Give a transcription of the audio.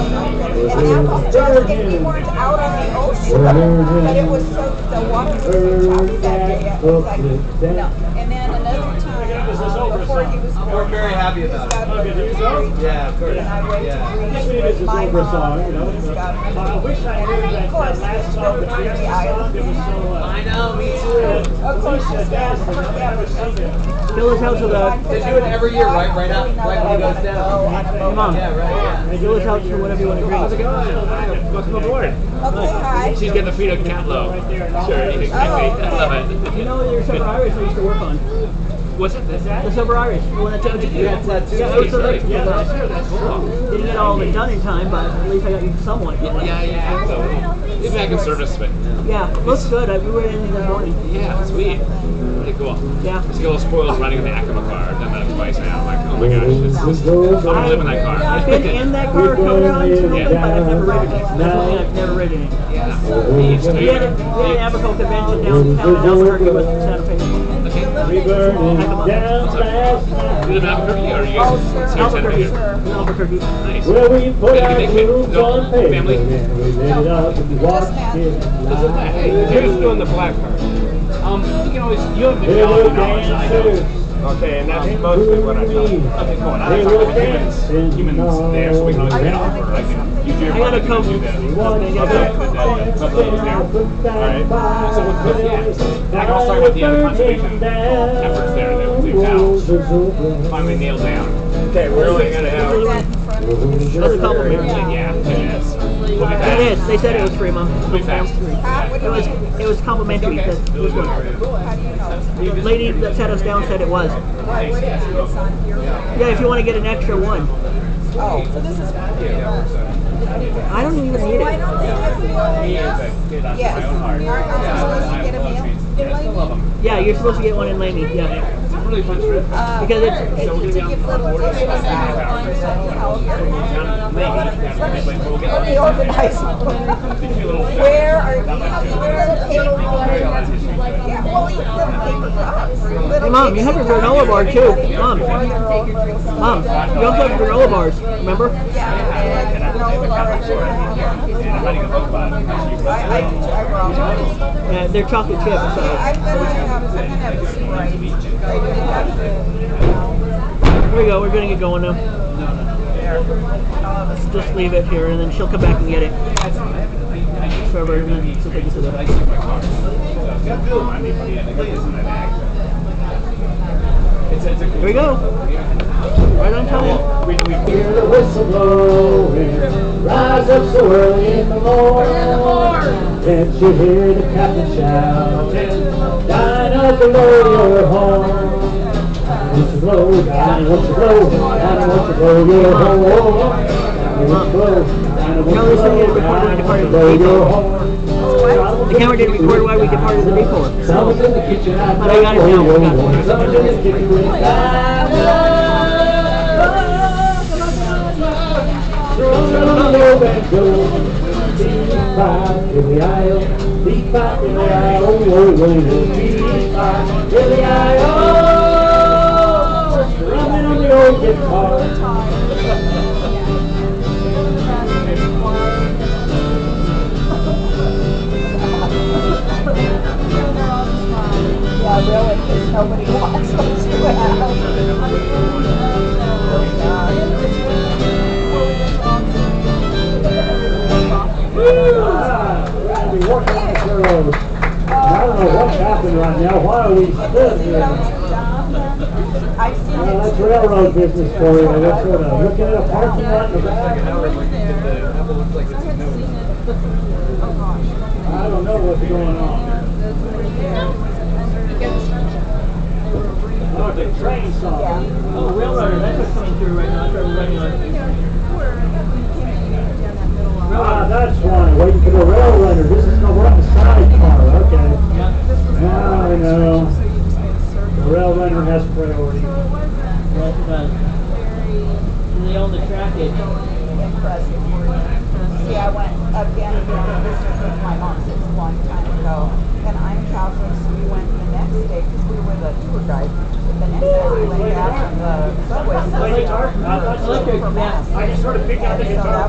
Was just, if we weren't out on the ocean, but it was so, the water was so choppy that day, it was like, no. And then another time, uh, before he was born. We're very happy about he's got it. a Yeah, of course. And I went Yeah. to Greece with my mom, and he's got. I wish I knew And that of course, that last song never that we been to the sung, it was so, uh, I know, me too. Of course, he's got forever. Fill his house with a They do it every year, right? Right out, right when he goes down. Come on. Yeah, right, yeah. fill his house with whatever you want to How's it going? Welcome aboard. Okay, hi. She's getting a feed of Catlow. Sure, anything. Oh, I okay. love You know your Sober Irish I used to work on. What's it? Is that? The Sober Irish, the one that took You had tattoos. Yeah, I was the right. Yeah, that's true. That's cool. Didn't get all of it done in time, but at least I got you somewhat. Yeah, yeah. So, get back in service, but Yeah, looks good. I, we were in the morning. yeah, sweet. Really cool. Yeah. Get a little spoiled running in the Acura car. I've done that twice now. I'm oh my gosh, this is. I want to live in that car. I've been in that car a couple times, but I've never ridden it. That's one I've never ridden it. Yeah. Neat. So We you had, a, we had an Aberco convention downtown in Albuquerque with Santa Fe. Okay. Down last up? You live in Albuquerque, or are you guys Oh, sure. here in Santa Albuquerque. Fe? Albuquerque. Nice. Where we put Yeah, our they make rooms no, on paper family? and we lit it up and watched it Hey, live. who's doing the black card? Um, you can always, you have the They geology were knowledge, I don't. Okay, and that's mostly what I do. Okay, cool. And I They talk were humans, humans there, so we can always Are you read off, or I can use your I gotta come. to do that. Okay, Okay, yeah. good, couple of those there. Alright, so with, with, yeah, I can also talk about the other conservation efforts there that we've now finally nailed down. Okay, we're only gonna have. That in of you. That's a compliment. Yeah, It is. They said it was free, Mom. We'll be fast. Ah, what do It was it was complimentary. That this one. How do you know? The lady that sat us down said it was. Why, what is this on here? Yeah, if you want to get an extra one. Oh, so this is. I don't even need Why it. don't they? Yes. I supposed to get a meal? I still love them. Yeah, you're supposed to get one in Laney. Yeah. It's a really fun. Uh, Because it's- I it's- need to give little gifts out to California. Let me organize. Where are you? Little paper. Yeah, well, you little paper. Hey, Mom, you have a granola bar too. Mom, Mom, you also have granola bars. Remember? Yeah, one. They're chocolate chips. So here we go. We're gonna get going now. Just leave it here, and then she'll come back and get it. Trevor, and then she'll take it. Here we go. Right on time. Hear the whistle rise up so early in the morning. Can't you hear the captain shouting, Dinah below your horn? Won't you blow, Dinah, won't you blow, Dinah, won't you blow your horn? Dinah, won't you blow, Dinah, won't No, you this thing is blow, recorded Dinah, won't you the blow your horn? The camera didn't record while we departed the depot. Someone's in the kitchen, I But I got it now. blow your horn. Someone's in the kitchen deep in the aisle, deep five in the aisle, oh, oh, oh, oh, deep five in the aisle. Strumming on the old guitar. Working on this. I don't know what's happening right now, why are we stood here? It. that's railroad business for you, that's sort of looking at a parking lot in the back. I don't know what's going on. Oh, the train saw. Oh, railroader. That's what's coming through right now. Started running on. Ah, that's why, waiting for the rail runner, this is, no, we're on the sidecar, okay. Yeah. Now I know, the rail runner has priority. Yes, it does. And they own the trackage. Impressive. See, I went again and again visiting with my mom since a long time ago, and I'm Catholic, so we went the next day because we were the tour guide. The next day we went back on the subway. I thought so. For mass. I just sort of picked out the guitar.